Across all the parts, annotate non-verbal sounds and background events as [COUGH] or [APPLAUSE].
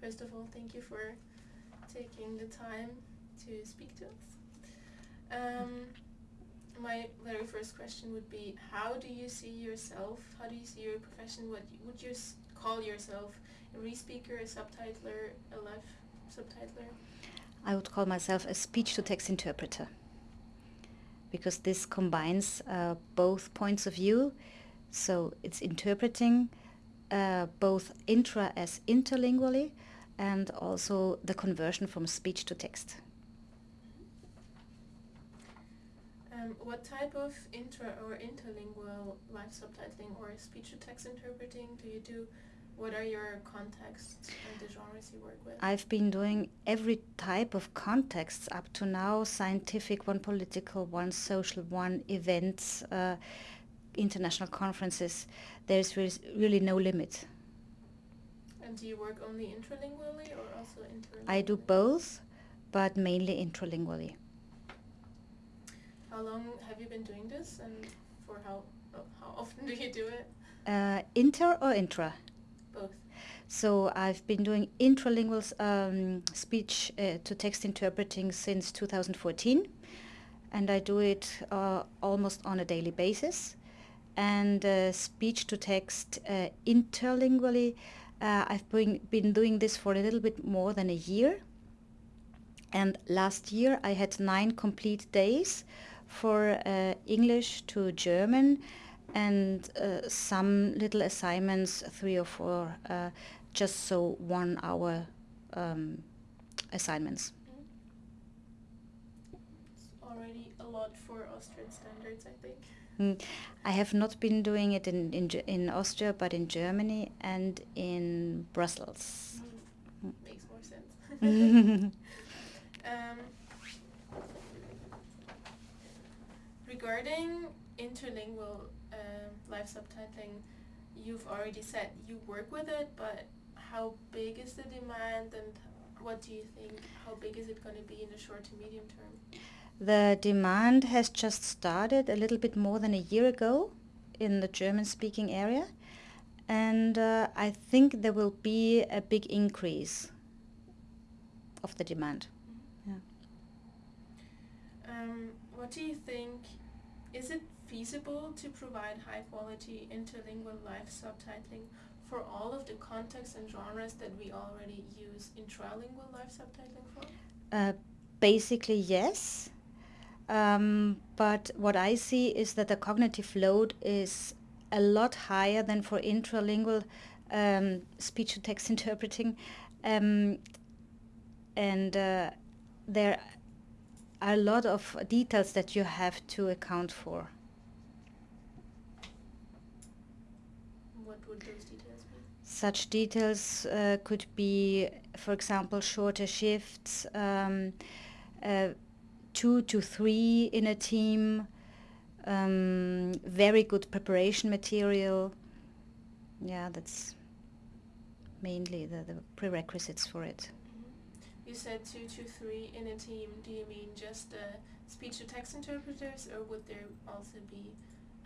First of all, thank you for taking the time to speak to us. Um, my very first question would be, how do you see yourself? How do you see your profession? What would you call yourself? A re-speaker, a subtitler, a live subtitler? I would call myself a speech-to-text interpreter because this combines uh, both points of view. So it's interpreting uh, both intra as interlingually and also the conversion from speech to text. Um, what type of intra or interlingual live subtitling or speech to text interpreting do you do? What are your contexts and the genres you work with? I've been doing every type of contexts up to now, scientific one, political one, social one, events, uh, international conferences. There's really, really no limit. And do you work only intralingually or also interlingually? I do both, but mainly intralingually. How long have you been doing this and for how, how often [LAUGHS] do you do it? Uh, inter or intra? Both. So I've been doing intralingual um, speech uh, to text interpreting since 2014 and I do it uh, almost on a daily basis. And uh, speech to text uh, interlingually, uh, I've been, been doing this for a little bit more than a year. And last year I had nine complete days for uh, English to German and uh, some little assignments, three or four, uh, just so one hour um, assignments. It's already a lot for Austrian standards, I think. Mm. I have not been doing it in, in, in Austria, but in Germany and in Brussels. Mm. Makes more sense. [LAUGHS] um, regarding interlingual um, live subtitling, you've already said you work with it, but how big is the demand and what do you think, how big is it going to be in the short to medium term? The demand has just started a little bit more than a year ago in the German-speaking area and uh, I think there will be a big increase of the demand. Mm-hmm. Yeah. Um, what do you think is it feasible to provide high quality interlingual live subtitling for all of the contexts and genres that we already use intralingual live subtitling for? Uh, basically yes. Um, but what I see is that the cognitive load is a lot higher than for intralingual um, speech-to-text [LAUGHS] interpreting. Um, and uh, there are a lot of details that you have to account for. What would those details be? Such details uh, could be, for example, shorter shifts, um, uh, two to three in a team, um, very good preparation material. Yeah, that's mainly the, the prerequisites for it. You said two to three in a team. Do you mean just uh, speech to text interpreters, or would there also be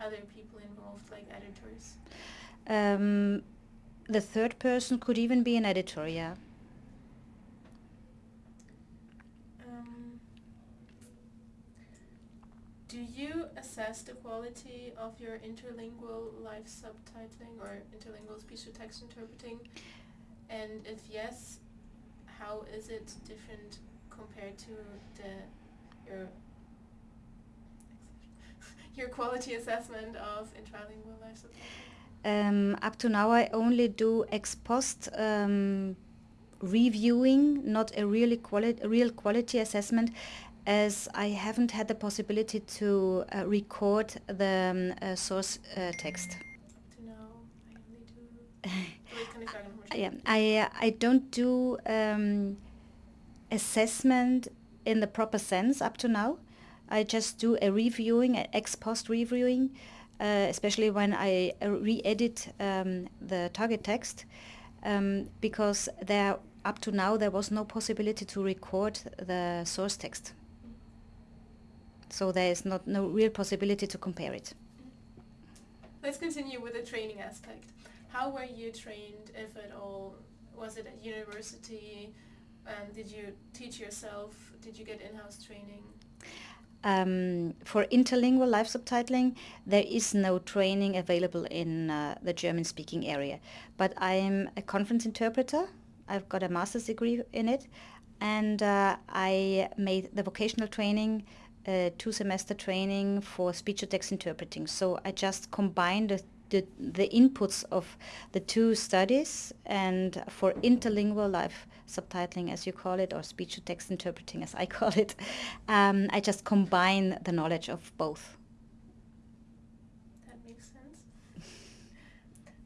other people involved, like editors? Um, the third person could even be an editor, yeah. Um, do you assess the quality of your interlingual live subtitling or interlingual speech to text interpreting? And if yes, how is it different compared to the your [LAUGHS] your quality assessment of intralingual live subtitling? Um, up to now I only do ex post um, reviewing, not a really quali real quality assessment as I haven't had the possibility to uh, record the um, uh, source uh, text. [LAUGHS] Yeah, I I don't do um, assessment in the proper sense up to now. I just do a reviewing, an ex post reviewing, uh, especially when I uh, re-edit um, the target text, um, because there up to now there was no possibility to record the source text. So there is not no real possibility to compare it. Let's continue with the training aspect. How were you trained, if at all, was it at university? And did you teach yourself? Did you get in-house training? Um, for interlingual live subtitling, there is no training available in uh, the German-speaking area. But I am a conference interpreter. I've got a master's degree in it, and uh, I made the vocational training, uh, two semester training for speech to text interpreting. So I just combined the, the, the inputs of the two studies, and for interlingual live subtitling as you call it, or speech to text interpreting as I [LAUGHS] call it, um, I just combine the knowledge of both. That makes sense.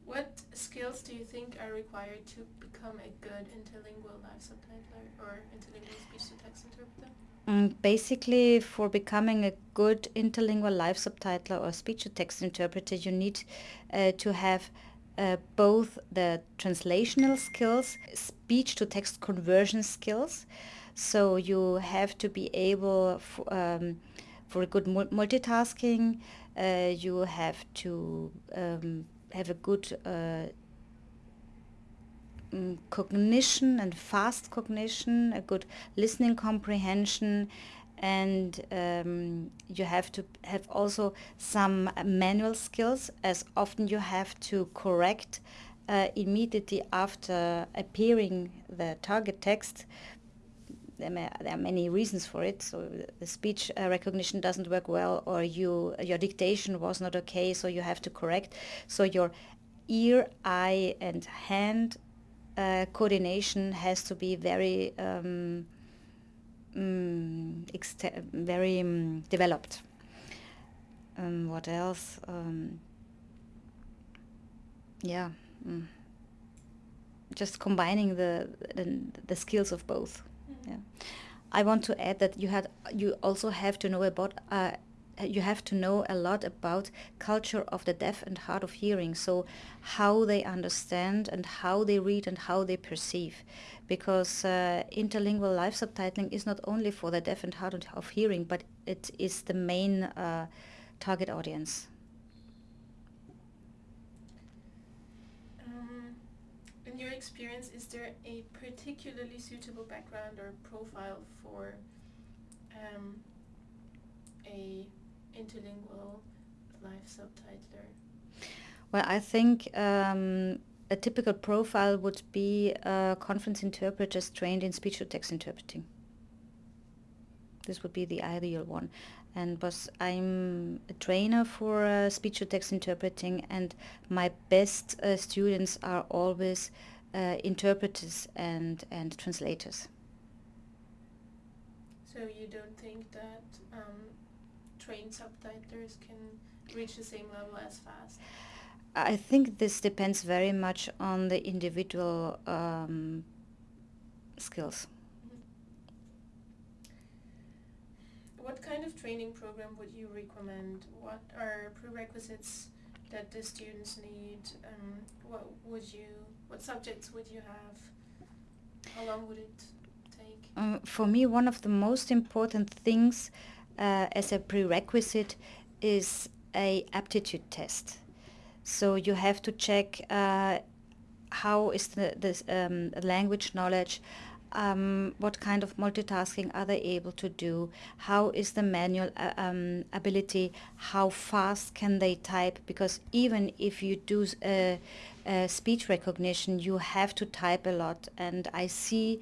what skills do you think are required to become a good interlingual live subtitler or interlingual interpreter? Mm, basically, for becoming a good interlingual live subtitler or speech to text interpreter, you need uh, to have uh, both the translational skills, speech to text conversion skills. So you have to be able for, um, for a good multitasking. Uh, you have to um, have a good mm, cognition and fast cognition, a good listening comprehension, and um, you have to have also some manual skills as often you have to correct uh, immediately after appearing the target text there, may, there, are many reasons for it. So the speech uh, recognition doesn't work well, or you your dictation was not okay, so you have to correct. So your ear, eye, and hand uh, coordination has to be very um, um, very um, developed. Um, what else? Um, yeah, mm. just combining the, the, the skills of both. Mm. Yeah, I want to add that you had you also have to know about uh, you have to know a lot about culture of the deaf and hard of hearing. So how they understand and how they read and how they perceive. Because uh, interlingual live subtitling is not only for the deaf and hard of hearing but it is the main uh, target audience. Um, in your experience is there a particularly suitable background or profile for um, a interlingual live subtitler? Well, I think um, a typical profile would be uh, conference interpreters trained in speech-to-text interpreting. This would be the ideal one. And was I'm a trainer for uh, speech-to-text interpreting, and my best uh, students are always uh, interpreters and, and translators. So you don't think that um, trained subtitlers can reach the same level as fast? I think this depends very much on the individual um, skills. Mm-hmm. What kind of training program would you recommend? What are prerequisites that the students need? Um, what would you? What subjects would you have? How long would it take? Um, for me, one of the most important things uh, as a prerequisite is a aptitude test. So you have to check uh, how is the this, um, language knowledge, um, what kind of multitasking are they able to do, how is the manual uh, um, ability, how fast can they type, because even if you do uh, uh, speech recognition, you have to type a lot. And I see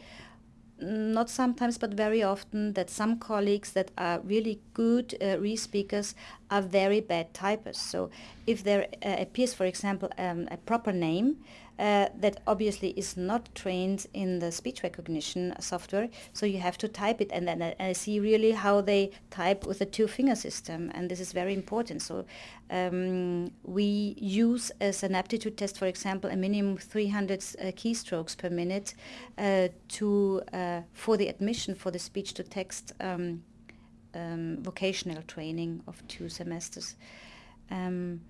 not sometimes but very often that some colleagues that are really good uh, re-speakers are very bad typers. So if there uh, appears, for example, um, a proper name, uh, that obviously is not trained in the speech recognition software. So you have to type it, and then I, I see really how they type with a two-finger system, and this is very important. So um, we use as an aptitude test, for example, a minimum 300 uh, keystrokes per minute uh, to uh, for the admission for the speech-to-text um, um, vocational training of two semesters. Um,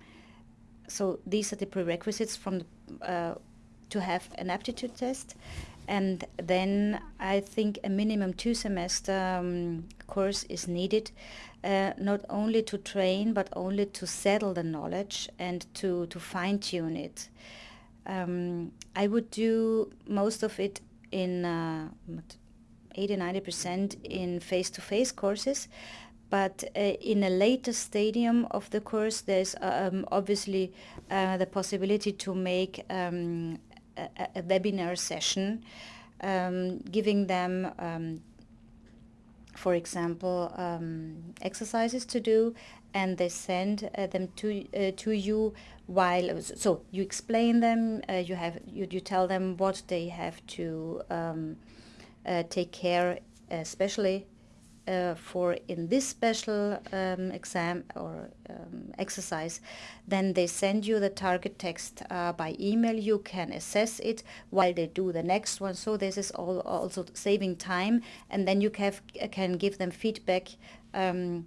so these are the prerequisites from the, uh, to have an aptitude test and then I think a minimum two semester um, course is needed uh, not only to train but only to settle the knowledge and to, to fine tune it. Um, I would do most of it in uh, 80 90% in face to face courses. But uh, in a later stadium of the course, there's um, obviously uh, the possibility to make um, a, a, webinar session, um, giving them um, for example, um, exercises to do, and they send uh, them to uh, to you while so you explain them. Uh, you have you, you tell them what they have to um, uh, take care, especially uh, for in this special um, exam or um, exercise, then they send you the target text uh, by email. You can assess it while they do the next one. So this is all also saving time, and then you can can give them feedback um,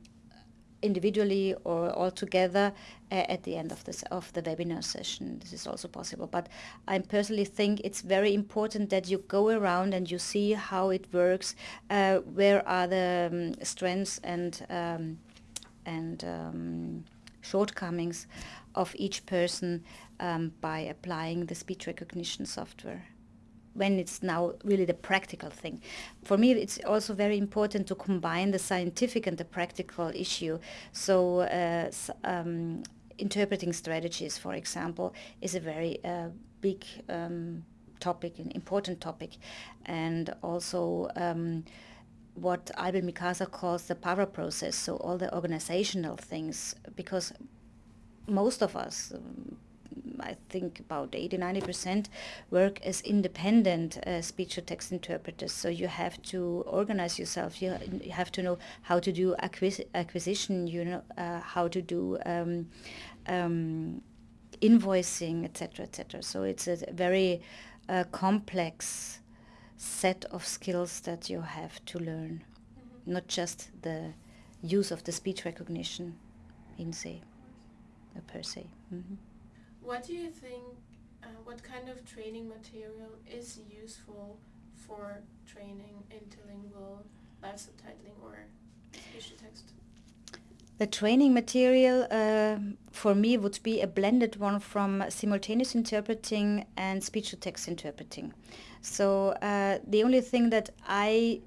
individually or all together uh, at the end of this of the webinar session. This is also possible. But I personally think it's very important that you go around and you see how it works, uh, where are the um, strengths and um, and um, shortcomings of each person um, by applying the speech recognition software when it's now really the practical thing. For me, it's also very important to combine the scientific and the practical issue. So, uh, um, interpreting strategies, for example, is a very uh, big um, topic, an important topic, and also. Um, what Albl-Mikasa calls the para-process, so all the organizational things, because most of us, I think about 80 90% work as independent uh, speech to text interpreters. So you have to organize yourself. You, you have to know how to do acquis- acquisition. You know uh, how to do um, um, invoicing, etc., etc. So it's a very uh, complex set of skills that you have to learn, mm-hmm. not just the use of the speech recognition in se, per se. Mm-hmm. What do you think, uh, what kind of training material is useful for training interlingual live subtitling or speech to text? The training material uh, for me would be a blended one from simultaneous interpreting and speech to text interpreting. So uh, the only thing that I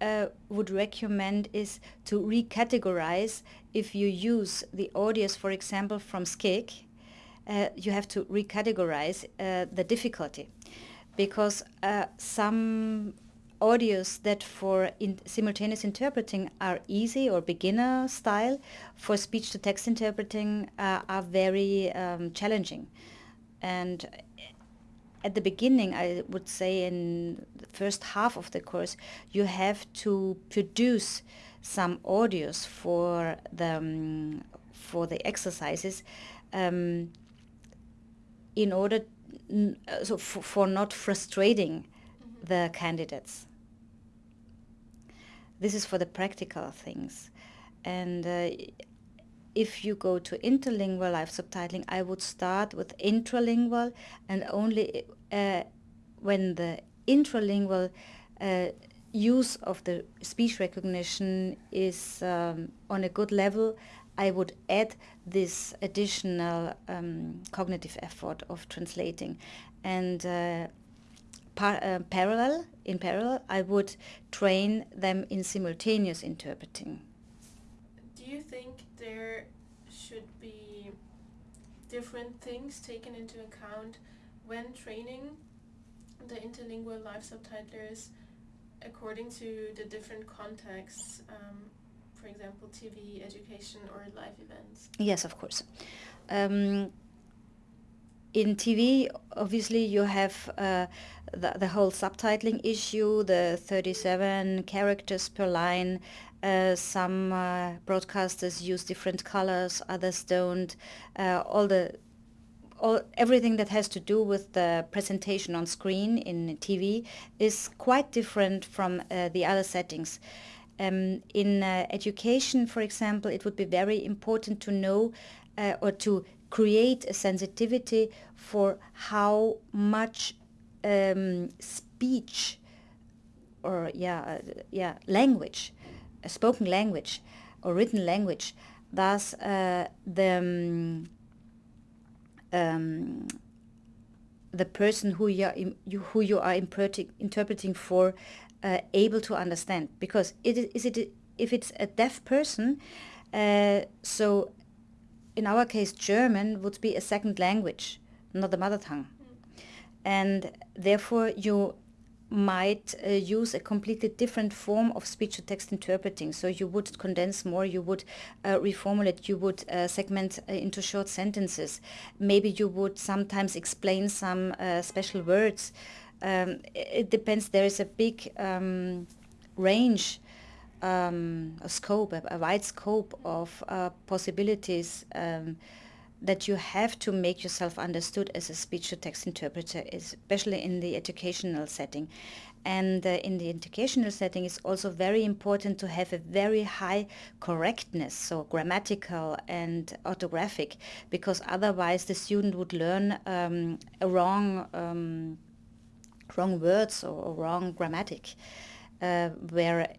uh, would recommend is to recategorize if you use the audios, for example, from SCIC uh, you have to recategorize uh, the difficulty. Because uh, some audios that for in simultaneous interpreting are easy or beginner style for speech to text interpreting uh, are very um, challenging. And at the beginning i would say in the first half of the course you have to produce some audios for the um, for the exercises um, in order uh, so for, for not frustrating mm-hmm. the candidates. This is for the practical things. And uh, if you go to interlingual live subtitling, I would start with intralingual and only uh, when the intralingual uh, use of the speech recognition is um, on a good level, I would add this additional um, cognitive effort of translating. And uh, par- uh, parallel, in parallel, I would train them in simultaneous interpreting. Do you think there should be different things taken into account when training the interlingual live subtitlers according to the different contexts um, for example, TV, education, or live events? Yes, of course. Um, in TV, obviously, you have uh, the, the whole subtitling issue, the 37 characters per line. Uh, some uh, broadcasters use different colors, others don't. Uh, all the all, everything that has to do with the presentation on screen in TV is quite different from uh, the other settings. Um, in uh, education, for example, it would be very important to know uh, or to create a sensitivity for how much um, speech or yeah uh, yeah language, spoken language or written language, thus uh, the um, um, the person who you are, who you are interpreting for uh, able to understand. Because it is, it if it's a deaf person, uh, so in our case German would be a second language, not the mother tongue, and therefore you might uh, use a completely different form of speech to text interpreting. So you would condense more, you would uh, reformulate, you would uh, segment uh, into short sentences. Maybe you would sometimes explain some uh, special words. Um, it depends. There is a big um, range, um, a scope, a, a, wide scope of uh, possibilities um, that you have to make yourself understood as a speech to text interpreter, especially in the educational setting. And uh, in the educational setting, it's also very important to have a very high correctness, so grammatical and orthographic, because otherwise the student would learn um, a wrong, um, wrong words or, or wrong grammatic. Uh, where,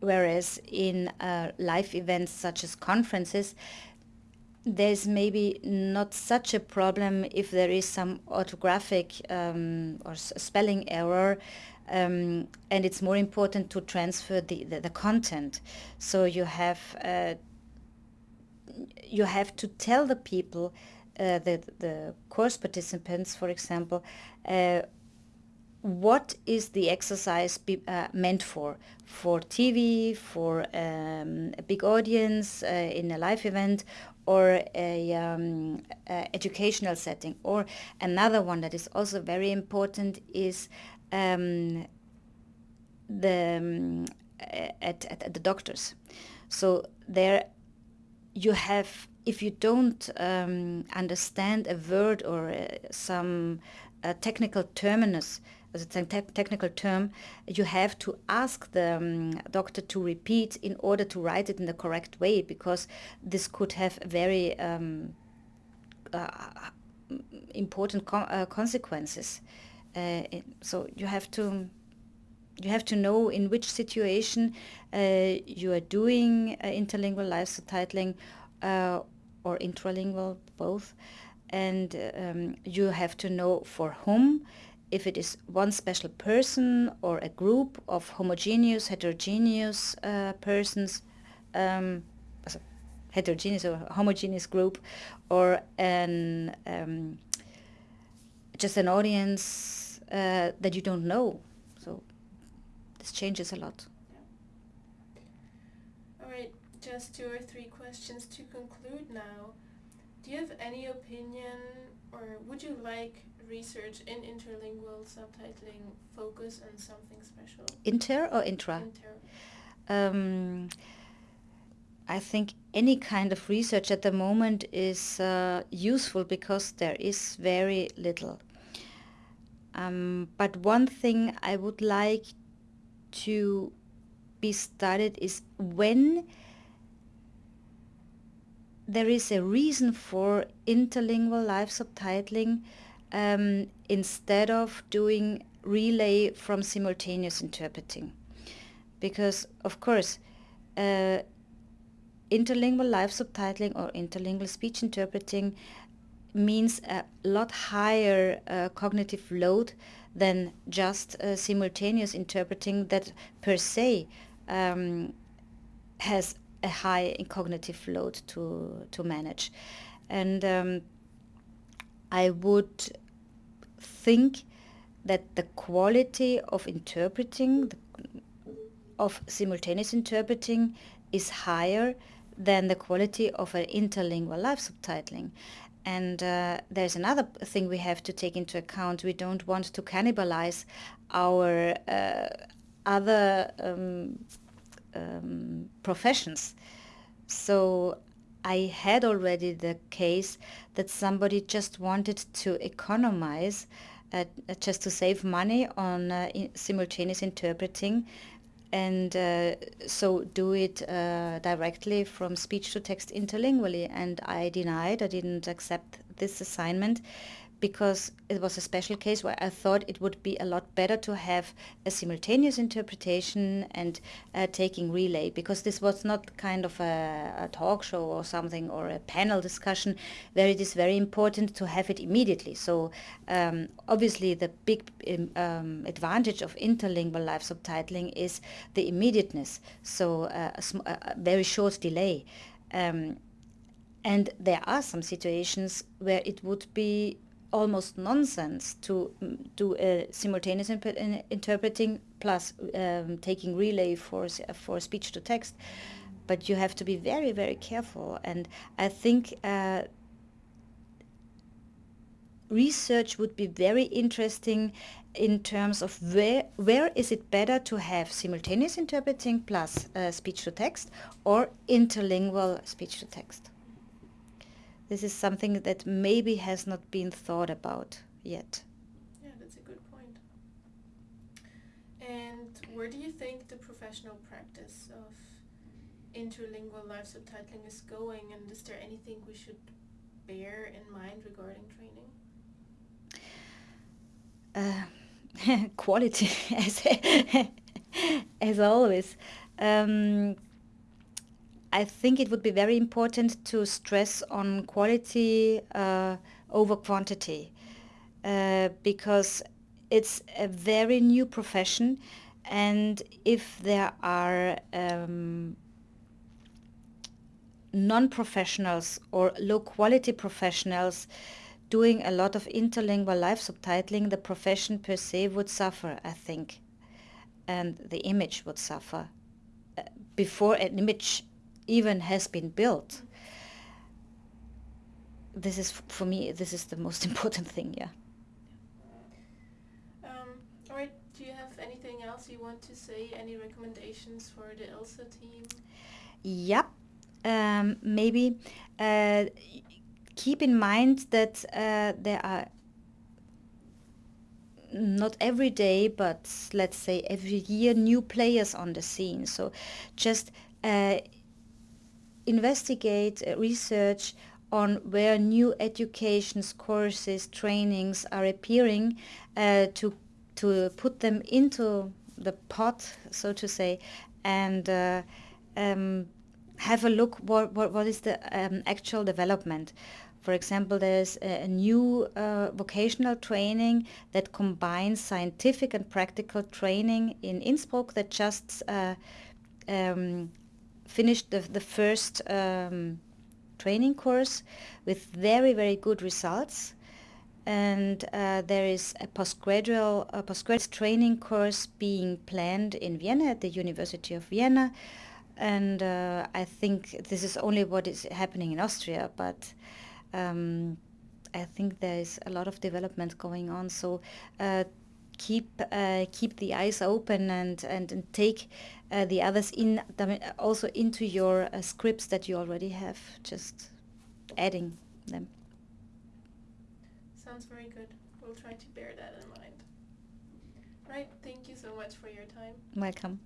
whereas in uh, live events such as conferences, there's maybe not such a problem if there is some orthographic um, or spelling error um, and it's more important to transfer the, the, the content so you have uh, you have to tell the people uh, the, the course participants for example uh, what is the exercise be, uh, meant for? For TV, for um, a big audience uh, in a live event, or a, um, a, educational setting. Or another one that is also very important is um, the um, at, at, at, the doctors. So there you have if you don't um, understand a word or uh, some uh, technical terminus as a te technical term, you have to ask the um, doctor to repeat in order to write it in the correct way because this could have very um, uh, important uh, consequences. Uh, so you have to you have to know in which situation uh, you are doing uh, interlingual live subtitling uh, or intralingual both and um, you have to know for whom if it is one special person or a group of homogeneous, heterogeneous uh, persons, um, heterogeneous or homogeneous group, or an um, just an audience uh, that you don't know. So this changes a lot. All right, just two or three questions to conclude now. Do you have any opinion or would you like research in interlingual subtitling focus on something special? Inter or intra? Inter. Um, I think any kind of research at the moment is uh, useful because there is very little. Um, but one thing I would like to be studied is when there is a reason for interlingual live subtitling um, instead of doing relay from simultaneous interpreting. Because, of course, uh, interlingual live subtitling or interlingual speech interpreting means a lot higher uh, cognitive load than just uh, simultaneous interpreting that per se um, has a high cognitive load to, to manage. And um, I would think that the quality of interpreting, of simultaneous interpreting, is higher than the quality of an interlingual live subtitling. And uh, there's another thing we have to take into account. We don't want to cannibalize our uh, other um, um, professions. So I had already the case that somebody just wanted to economize, uh, just to save money on uh, in simultaneous interpreting and uh, so do it uh, directly from speech to text interlingually and I denied, I didn't accept this assignment because it was a special case where I thought it would be a lot better to have a simultaneous interpretation and uh, taking relay because this was not kind of a, a, talk show or something or a panel discussion where it is very important to have it immediately. So um, obviously the big um, um advantage of interlingual live subtitling is the immediateness, so uh, a, a, very short delay. Um, and there are some situations where it would be almost nonsense to mm, do a simultaneous interpreting plus um, taking relay for for speech to text. But you have to be very very careful. And i think uh, research would be very interesting in terms of where where is it better to have simultaneous interpreting plus uh, speech to text or interlingual speech to text this is something that maybe has not been thought about yet. Yeah, that's a good point. And where do you think the professional practice of interlingual live subtitling is going and is there anything we should bear in mind regarding training? Uh, [LAUGHS] quality [LAUGHS] as, as always. Um, I think it would be very important to stress on quality uh, over quantity uh, because it's a very new profession and if there are um, non-professionals or low-quality professionals doing a lot of interlingual live subtitling, the profession per se would suffer, I think, and the image would suffer. Uh, before an image even has been built this is for me this is the most [LAUGHS] important thing yeah. Um, all right do you have anything else you want to say? Any recommendations for the ILSA team? Yeah um, maybe uh, keep in mind that uh, there are not every day but let's say every year new players on the scene. So just uh, investigate, uh, research on where new educations, courses, trainings are appearing uh, to, to put them into the pot, so to say, and uh, um, have a look what, what, what is the um, actual development. For example, there's a, a new uh, vocational training that combines scientific and practical training in Innsbruck that just uh, um, finished the, the first um, training course with very, very good results. And uh, there is a postgraduate, a postgraduate training course being planned in Vienna at the University of Vienna. And uh, I think this is only what is happening in Austria, but um, I think there is a lot of development going on. So uh, keep uh, keep the eyes open and and, and take uh, the others in also into your uh, scripts that you already have just adding them. Sounds very good. We'll try to bear that in mind. Right thank you so much for your time. Welcome